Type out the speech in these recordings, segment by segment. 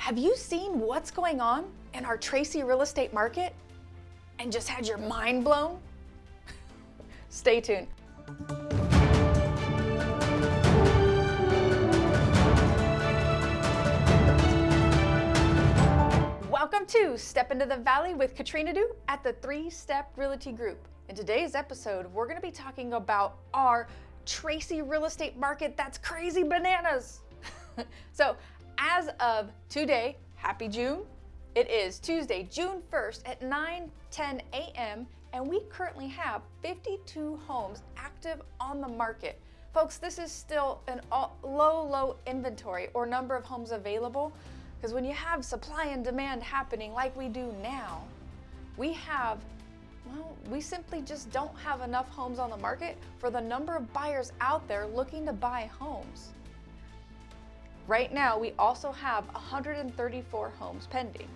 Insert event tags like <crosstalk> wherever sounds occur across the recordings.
Have you seen what's going on in our Tracy real estate market and just had your mind blown? <laughs> Stay tuned. Welcome to Step Into the Valley with Katrina Du at the Three Step Realty Group. In today's episode, we're going to be talking about our Tracy real estate market that's crazy bananas. <laughs> so as of today, happy June. It is Tuesday, June 1st at 9 10 a.m. and we currently have 52 homes active on the market. Folks, this is still an low, low inventory or number of homes available because when you have supply and demand happening like we do now, we have, well, we simply just don't have enough homes on the market for the number of buyers out there looking to buy homes. Right now, we also have 134 homes pending.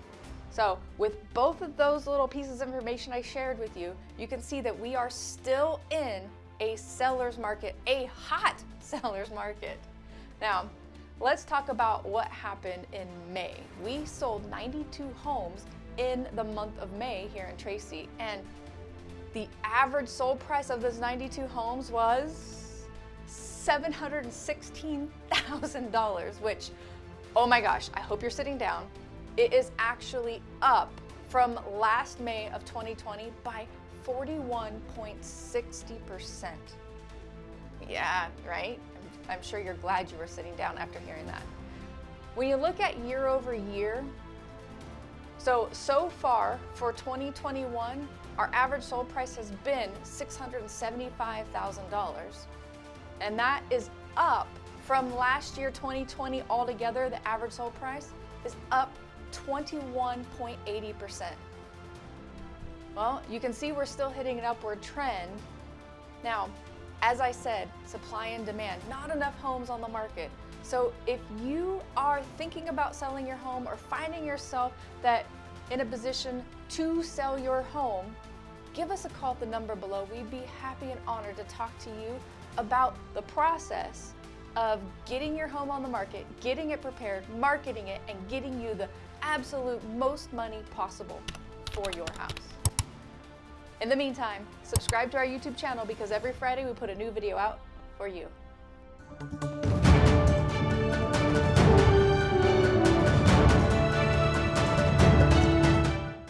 So with both of those little pieces of information I shared with you, you can see that we are still in a seller's market, a hot <laughs> seller's market. Now, let's talk about what happened in May. We sold 92 homes in the month of May here in Tracy, and the average sold price of those 92 homes was $716,000, which, oh my gosh, I hope you're sitting down. It is actually up from last May of 2020 by 41.60%. Yeah, right? I'm sure you're glad you were sitting down after hearing that. When you look at year over year, so, so far for 2021, our average sold price has been $675,000 and that is up from last year 2020 altogether the average sold price is up 21.80%. Well, you can see we're still hitting an upward trend. Now, as I said, supply and demand, not enough homes on the market. So if you are thinking about selling your home or finding yourself that in a position to sell your home, give us a call at the number below. We'd be happy and honored to talk to you about the process of getting your home on the market, getting it prepared, marketing it, and getting you the absolute most money possible for your house. In the meantime, subscribe to our YouTube channel because every Friday we put a new video out for you.